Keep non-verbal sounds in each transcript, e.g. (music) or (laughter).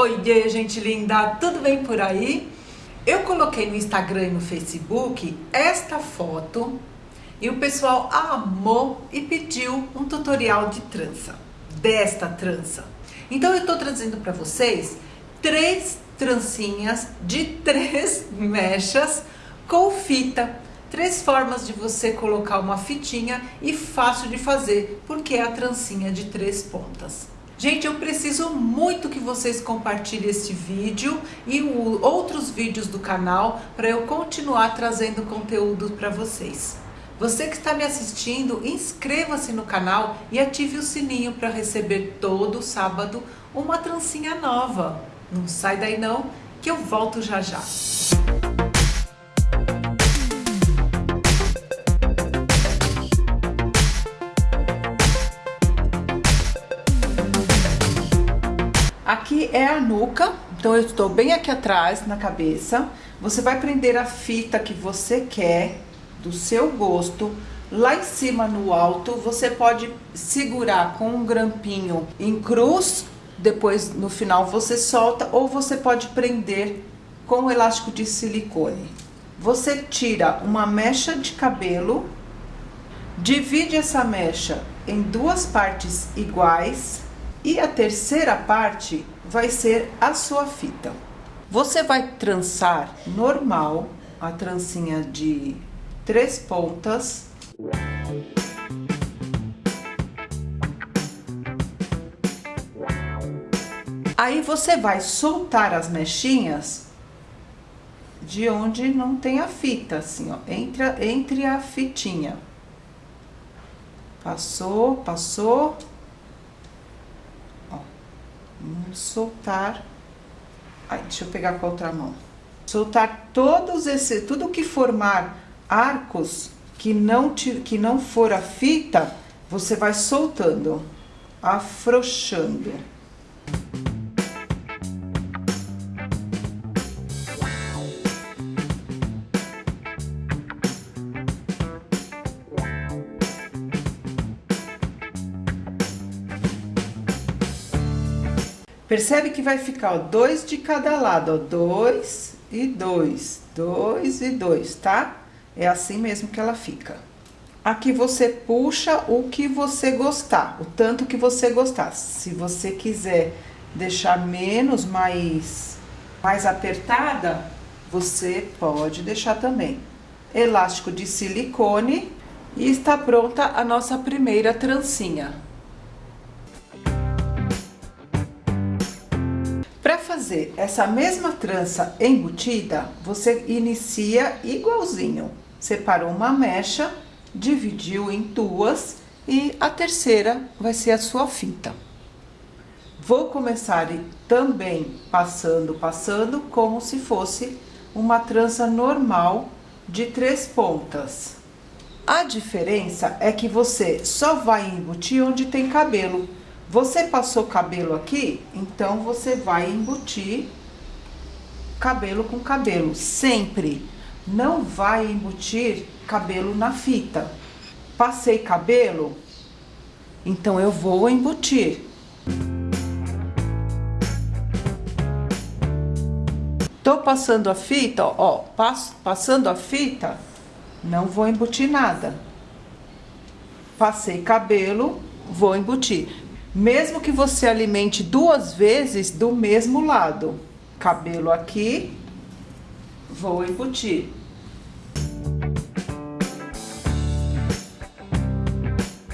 Oiê, gente linda, tudo bem por aí? Eu coloquei no Instagram e no Facebook esta foto e o pessoal amou e pediu um tutorial de trança, desta trança. Então eu tô trazendo para vocês três trancinhas de (laughs) três mechas com fita. Três formas de você colocar uma fitinha e fácil de fazer, porque é a trancinha de três pontas. Gente, eu preciso muito que vocês compartilhem este vídeo e o, outros vídeos do canal para eu continuar trazendo conteúdo para vocês. Você que está me assistindo, inscreva-se no canal e ative o sininho para receber todo sábado uma trancinha nova. Não sai daí não, que eu volto já já. É a nuca, então eu estou bem aqui atrás na cabeça. Você vai prender a fita que você quer, do seu gosto. Lá em cima no alto, você pode segurar com um grampinho em cruz, depois no final você solta, ou você pode prender com um elástico de silicone. Você tira uma mecha de cabelo, divide essa mecha em duas partes iguais, e a terceira parte vai ser a sua fita. Você vai trançar normal, a trancinha de três pontas. Aí você vai soltar as mechinhas de onde não tem a fita, assim, ó, entre, entre a fitinha. Passou, passou, Vamos soltar. Aí, deixa eu pegar com a outra mão. Soltar todos esse, tudo que formar arcos que não, te, que não for a fita, você vai soltando, afrouxando. Percebe que vai ficar, ó, dois de cada lado, ó, dois e dois, dois e dois, tá? É assim mesmo que ela fica. Aqui você puxa o que você gostar, o tanto que você gostar. Se você quiser deixar menos, mais, mais apertada, você pode deixar também. Elástico de silicone e está pronta a nossa primeira trancinha. Fazer essa mesma trança embutida, você inicia igualzinho. Separou uma mecha, dividiu em duas e a terceira vai ser a sua fita. Vou começar também passando, passando, como se fosse uma trança normal de três pontas. A diferença é que você só vai embutir onde tem cabelo. Você passou cabelo aqui, então você vai embutir cabelo com cabelo, sempre. Não vai embutir cabelo na fita. Passei cabelo, então eu vou embutir. Tô passando a fita, ó, passo, passando a fita, não vou embutir nada. Passei cabelo, vou embutir. Mesmo que você alimente duas vezes do mesmo lado. Cabelo aqui, vou embutir.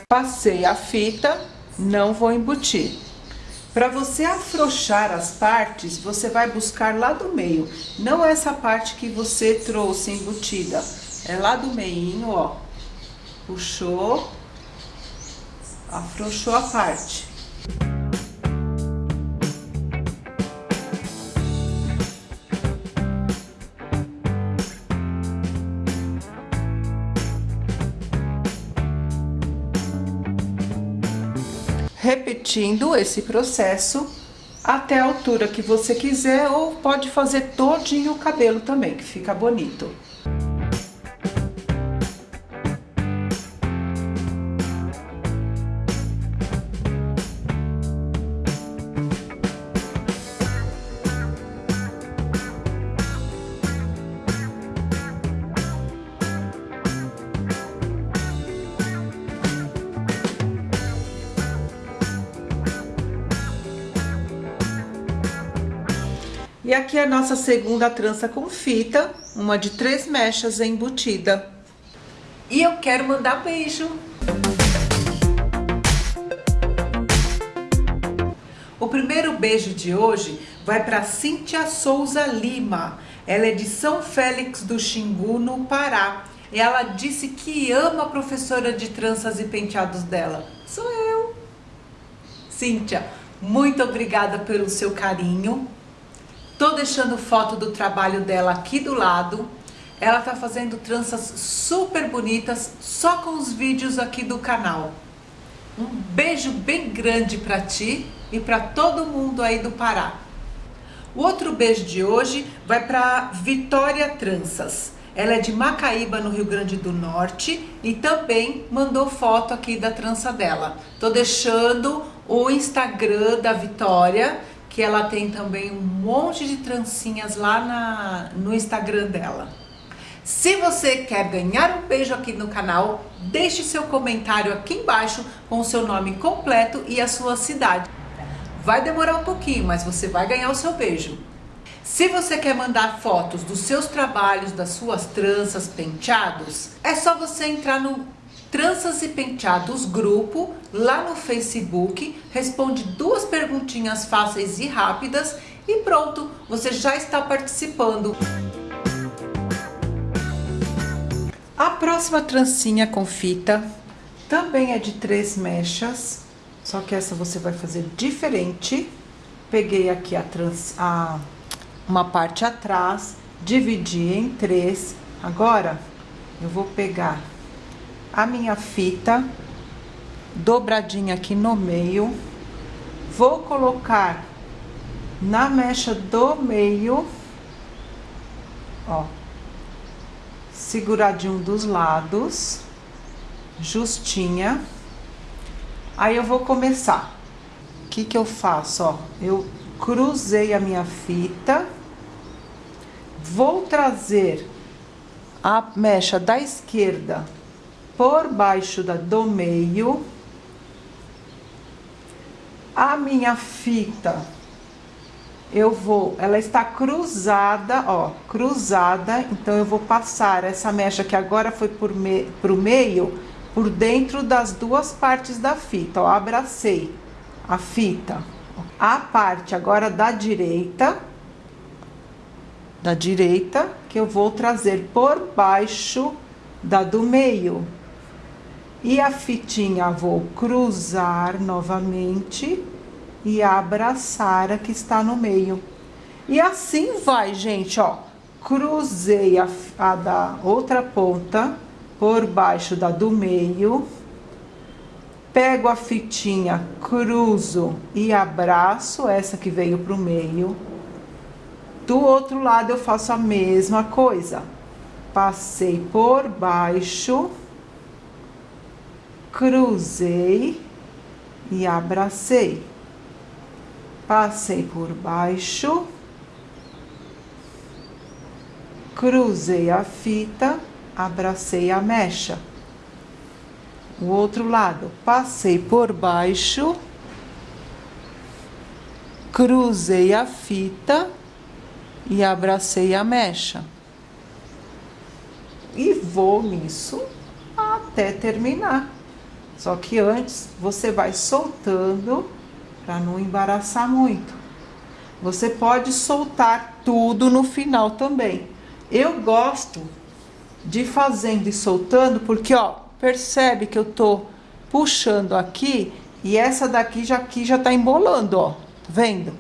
Passei a fita, não vou embutir. Para você afrouxar as partes, você vai buscar lá do meio. Não essa parte que você trouxe embutida. É lá do meinho, ó. Puxou, afrouxou a parte. Repetindo esse processo até a altura que você quiser ou pode fazer todinho o cabelo também, que fica bonito. E aqui é a nossa segunda trança com fita, uma de três mechas embutida. E eu quero mandar beijo. O primeiro beijo de hoje vai para Cíntia Souza Lima. Ela é de São Félix do Xingu, no Pará. E ela disse que ama a professora de tranças e penteados dela. Sou eu. Cíntia, muito obrigada pelo seu carinho. Tô deixando foto do trabalho dela aqui do lado. Ela tá fazendo tranças super bonitas só com os vídeos aqui do canal. Um beijo bem grande para ti e para todo mundo aí do Pará. O outro beijo de hoje vai para Vitória Tranças. Ela é de Macaíba, no Rio Grande do Norte e também mandou foto aqui da trança dela. Tô deixando o Instagram da Vitória, que ela tem também um monte de trancinhas lá na, no Instagram dela. Se você quer ganhar um beijo aqui no canal, deixe seu comentário aqui embaixo com o seu nome completo e a sua cidade. Vai demorar um pouquinho, mas você vai ganhar o seu beijo. Se você quer mandar fotos dos seus trabalhos, das suas tranças, penteados, é só você entrar no Tranças e Penteados Grupo, lá no Facebook, responde duas perguntinhas fáceis e rápidas e pronto, você já está participando. A próxima trancinha com fita também é de três mechas, só que essa você vai fazer diferente. Peguei aqui a, trans, a uma parte atrás, dividi em três. Agora, eu vou pegar a minha fita, dobradinha aqui no meio, vou colocar na mecha do meio, ó, seguradinho dos lados, justinha. Aí eu vou começar. O que que eu faço, ó? Eu cruzei a minha fita Vou trazer a mecha da esquerda por baixo da do meio. A minha fita, eu vou, ela está cruzada, ó, cruzada, então eu vou passar essa mecha que agora foi por me, pro meio, por dentro das duas partes da fita, ó, abracei a fita. A parte agora da direita, da direita, que eu vou trazer por baixo da do meio. E a fitinha vou cruzar novamente e abraçar a que está no meio. E assim vai, gente, ó. Cruzei a, a da outra ponta por baixo da do meio. Pego a fitinha, cruzo e abraço essa que veio pro meio do outro lado, eu faço a mesma coisa. Passei por baixo, cruzei e abracei. Passei por baixo, cruzei a fita, abracei a mecha. O outro lado, passei por baixo, cruzei a fita, e abracei a mecha. E vou nisso até terminar. Só que antes você vai soltando para não embaraçar muito. Você pode soltar tudo no final também. Eu gosto de fazendo e soltando porque, ó, percebe que eu tô puxando aqui e essa daqui já aqui já tá embolando, ó. Tá vendo?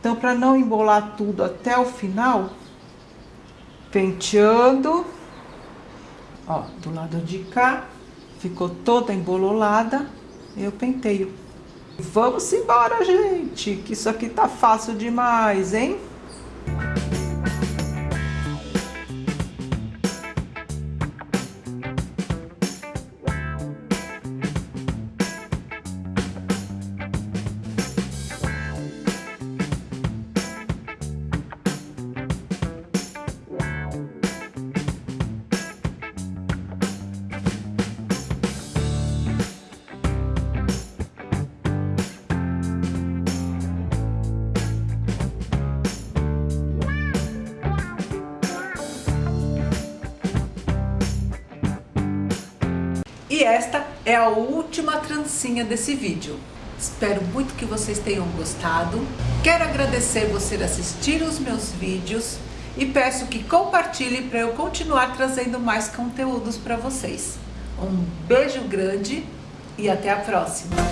Então, para não embolar tudo até o final, penteando, ó, do lado de cá, ficou toda embololada, eu penteio. Vamos embora, gente, que isso aqui tá fácil demais, hein? E esta é a última trancinha desse vídeo. Espero muito que vocês tenham gostado. Quero agradecer você assistir os meus vídeos e peço que compartilhe para eu continuar trazendo mais conteúdos para vocês. Um beijo grande e até a próxima!